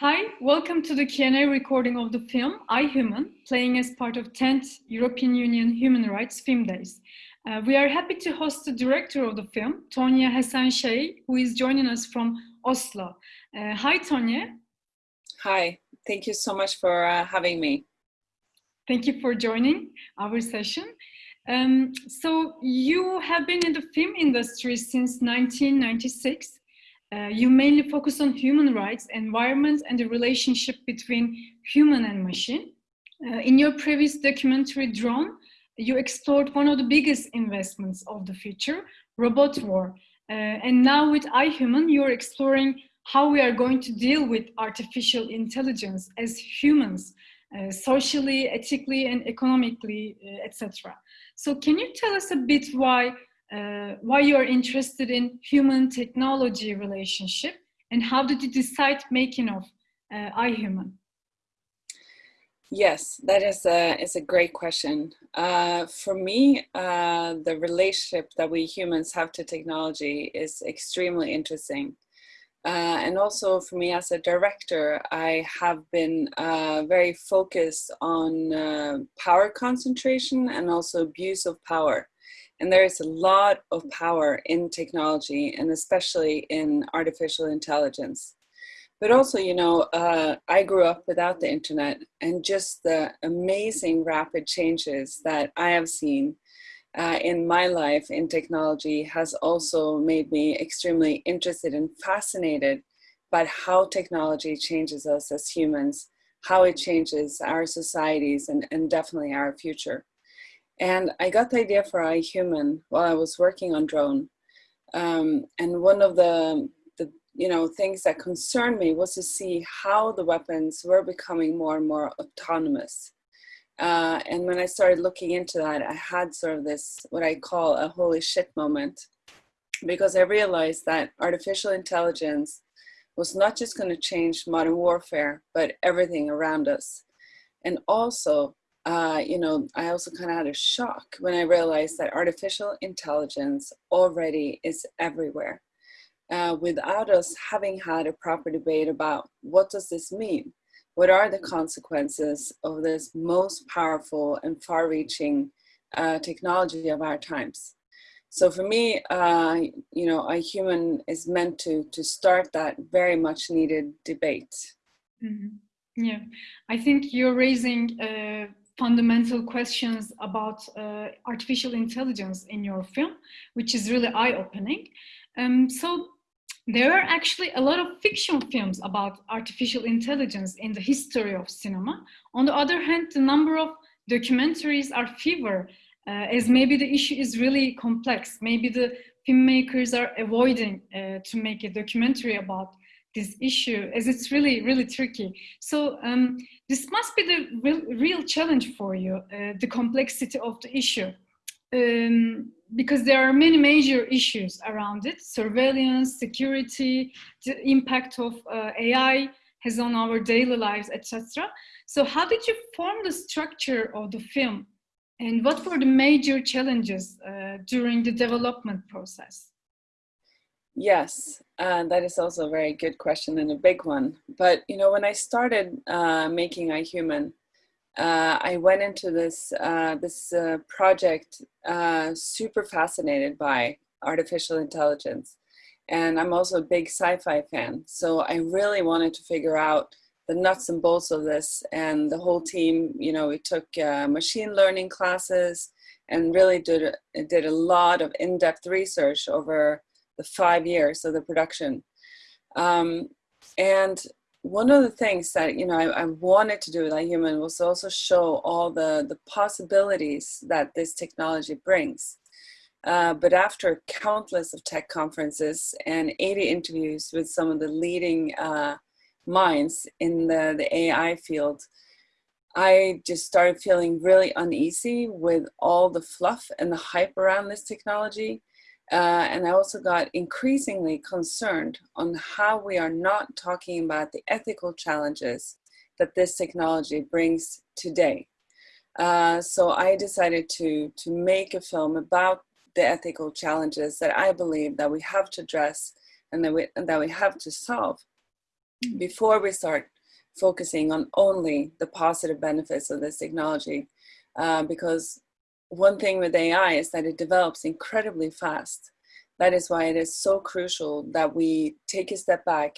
Hi, welcome to the Q&A recording of the film iHuman, playing as part of 10th European Union Human Rights Film Days. Uh, we are happy to host the director of the film, Tonje Hessen who is joining us from Oslo. Uh, hi, Tonje. Hi, thank you so much for uh, having me. Thank you for joining our session. Um, so you have been in the film industry since 1996. Uh, you mainly focus on human rights, environment, and the relationship between human and machine. Uh, in your previous documentary, Drone, you explored one of the biggest investments of the future, robot war. Uh, and now with iHuman, you're exploring how we are going to deal with artificial intelligence as humans, uh, socially, ethically, and economically, uh, etc. So can you tell us a bit why, uh, why you are interested in human technology relationship and how did you decide making of uh, iHuman? Yes, that is a, is a great question. Uh, for me, uh, the relationship that we humans have to technology is extremely interesting. Uh, and also for me as a director, I have been uh, very focused on uh, power concentration and also abuse of power. And there is a lot of power in technology and especially in artificial intelligence. But also, you know, uh, I grew up without the internet and just the amazing rapid changes that I have seen uh, in my life in technology has also made me extremely interested and fascinated by how technology changes us as humans, how it changes our societies and, and definitely our future. And I got the idea for iHuman while I was working on drone. Um, and one of the you know, things that concerned me was to see how the weapons were becoming more and more autonomous. Uh, and when I started looking into that, I had sort of this, what I call a holy shit moment, because I realized that artificial intelligence was not just going to change modern warfare, but everything around us. And also, uh, you know, I also kind of had a shock when I realized that artificial intelligence already is everywhere uh, without us having had a proper debate about what does this mean? What are the consequences of this most powerful and far-reaching uh, technology of our times? So for me, uh, you know, iHuman is meant to, to start that very much needed debate. Mm -hmm. Yeah, I think you're raising fundamental questions about uh, artificial intelligence in your film, which is really eye-opening. Um, so there are actually a lot of fiction films about artificial intelligence in the history of cinema. On the other hand, the number of documentaries are fewer, uh, as maybe the issue is really complex. Maybe the filmmakers are avoiding uh, to make a documentary about this issue as it's really, really tricky. So um, this must be the real, real challenge for you, uh, the complexity of the issue um, because there are many major issues around it, surveillance, security, the impact of uh, AI has on our daily lives, etc. So how did you form the structure of the film? And what were the major challenges uh, during the development process? Yes, uh, that is also a very good question and a big one. But, you know, when I started uh, making iHuman, uh, I went into this uh, this uh, project uh, super fascinated by artificial intelligence, and I'm also a big sci-fi fan. So I really wanted to figure out the nuts and bolts of this, and the whole team. You know, we took machine learning classes and really did did a lot of in-depth research over the five years of the production. Um, and one of the things that you know I, I, wanted to do with iHuman was also show all the the possibilities that this technology brings. Uh, but after countless of tech conferences and 80 interviews with some of the leading uh, minds in the, the AI field, I just started feeling really uneasy with all the fluff and the hype around this technology uh, and I also got increasingly concerned on how we are not talking about the ethical challenges that this technology brings today. Uh, so I decided to, to make a film about the ethical challenges that I believe that we have to address and that we, and that we have to solve. before we start focusing on only the positive benefits of this technology. Uh, because one thing with AI is that it develops incredibly fast. That is why it is so crucial that we take a step back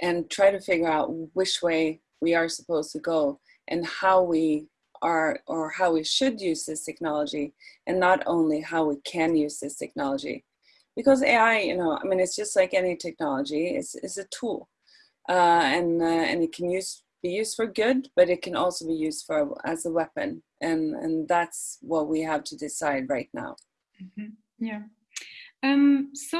and try to figure out which way we are supposed to go and how we are or how we should use this technology and not only how we can use this technology because ai you know i mean it's just like any technology it's, it's a tool uh, and uh, and it can use be used for good but it can also be used for as a weapon and and that's what we have to decide right now mm-hmm. yeah um so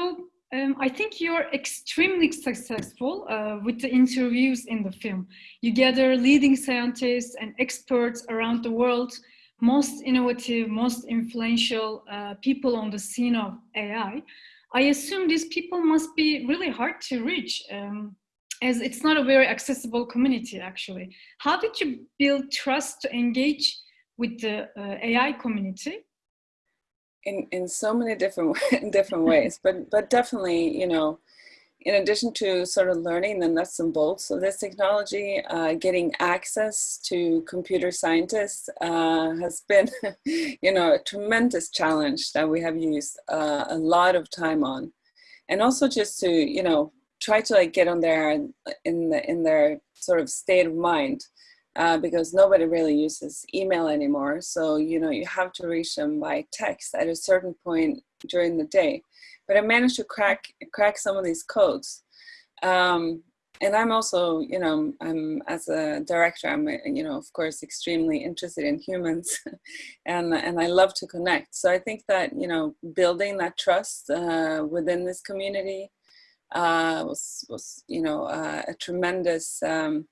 um, I think you're extremely successful uh, with the interviews in the film. You gather leading scientists and experts around the world, most innovative, most influential uh, people on the scene of AI. I assume these people must be really hard to reach, um, as it's not a very accessible community, actually. How did you build trust to engage with the uh, AI community? in in so many different different ways but but definitely you know in addition to sort of learning the nuts and bolts of this technology, uh, getting access to computer scientists uh, has been, you know, a tremendous challenge that we have used uh, a lot of time on, and also just to, you know, try to like get on there in the in their sort of state of mind uh, because nobody really uses email anymore. So, you know, you have to reach them by text at a certain point during the day. But I managed to crack, crack some of these codes. Um, and I'm also, you know, I'm as a director, I'm, you know, of course, extremely interested in humans and, and I love to connect. So I think that, you know, building that trust uh, within this community uh, was, was, you know, uh, a tremendous um,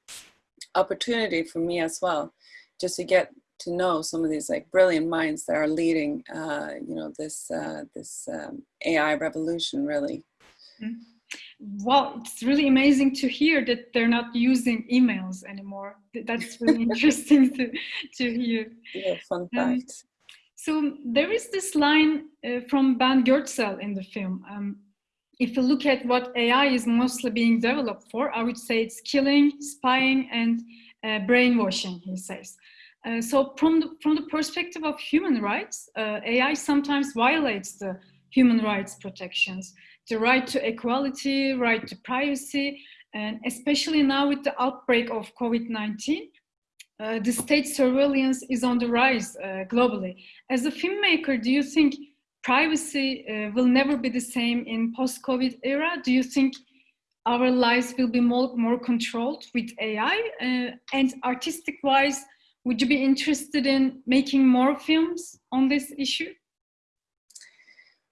opportunity for me as well, just to get to know some of these like brilliant minds that are leading, uh, you know, this uh, this um, AI revolution really. Mm-hmm. Well, it's really amazing to hear that they're not using emails anymore. That's really interesting to to hear. Yeah, fun um, fact. Um, so there is this line uh, from Ben Goertzel in the film. Um, if you look at what AI is mostly being developed for, I would say it's killing, spying, and uh, brainwashing, he says. Uh, so from the, from the perspective of human rights, uh, AI sometimes violates the human rights protections, the right to equality, right to privacy, and especially now with the outbreak of COVID-19, uh, the state surveillance is on the rise uh, globally. As a filmmaker, do you think privacy uh, will never be the same in post-COVID era? Do you think our lives will be more, more controlled with AI? Uh, and artistic-wise, would you be interested in making more films on this issue?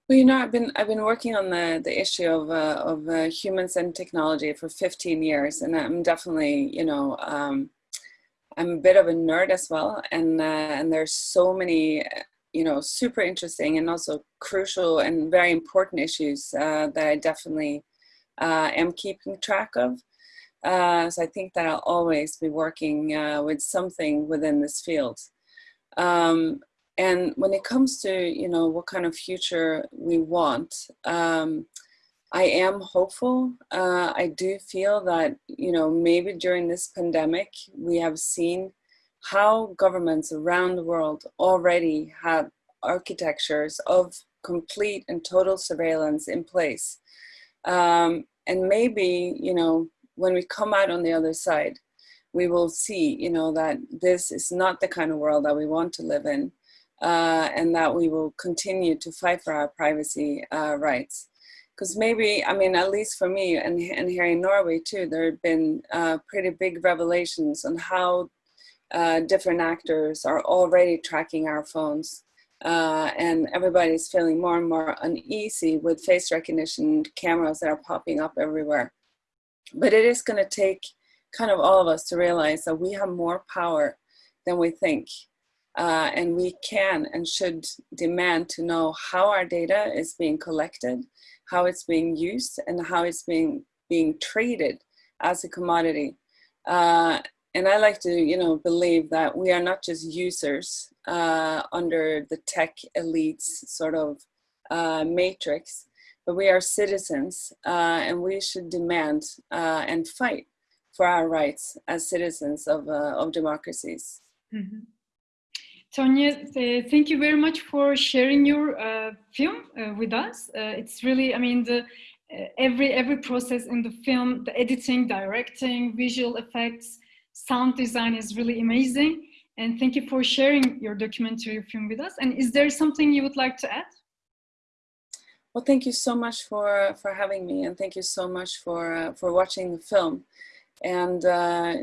Well, you know, I've been I've been working on the the issue of uh, of uh, humans and technology for 15 years, and I'm definitely you know um, I'm a bit of a nerd as well, and uh, and there's so many you know, super interesting and also crucial and very important issues uh, that I definitely uh, am keeping track of. Uh, so I think that I'll always be working uh, with something within this field. Um, and when it comes to, you know, what kind of future we want, um, I am hopeful. Uh, I do feel that, you know, maybe during this pandemic, we have seen how governments around the world already have architectures of complete and total surveillance in place. Um, and maybe, you know, when we come out on the other side, we will see, you know, that this is not the kind of world that we want to live in uh, and that we will continue to fight for our privacy uh, rights. Because maybe, I mean, at least for me and, and here in Norway too, there have been uh, pretty big revelations on how uh, different actors are already tracking our phones. Uh, and everybody's feeling more and more uneasy with face recognition cameras that are popping up everywhere. But it is going to take kind of all of us to realize that we have more power than we think. Uh, and we can and should demand to know how our data is being collected, how it's being used, and how it's being, being traded as a commodity. Uh, and I like to, you know, believe that we are not just users uh, under the tech elites sort of uh, matrix, but we are citizens uh, and we should demand uh, and fight for our rights as citizens of, uh, of democracies. Mm -hmm. Tonje, uh, thank you very much for sharing your film with us. It's really, I mean, the every every process in the film, the editing, directing, visual effects, sound design is really amazing. And thank you for sharing your documentary film with us. And is there something you would like to add? Well, thank you so much for, for having me and thank you so much for, uh, for watching the film. And, uh,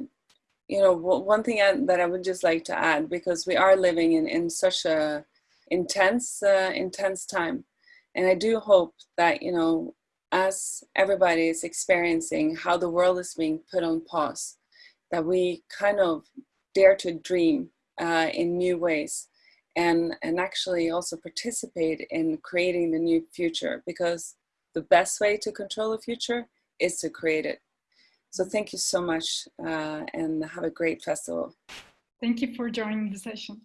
you know, one thing I, that I would just like to add, because we are living in, in such a intense, uh, intense time. And I do hope that, you know, as everybody is experiencing how the world is being put on pause, that we kind of dare to dream uh, in new ways and, and actually also participate in creating the new future because the best way to control the future is to create it. So thank you so much uh, and have a great festival. Thank you for joining the session.